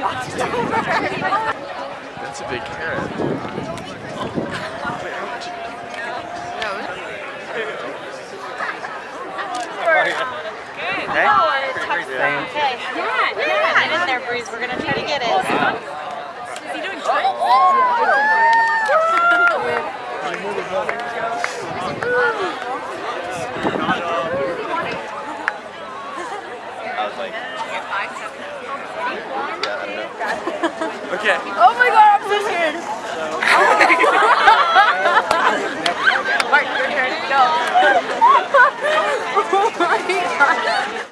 That's a big carrot. Hey? Oh, okay. Yeah, yeah. Get in there, Breeze. We're gonna try to get it. Is he doing I was like, okay. Oh my god, I'm so scared. Mark, your turn. Go. oh my god.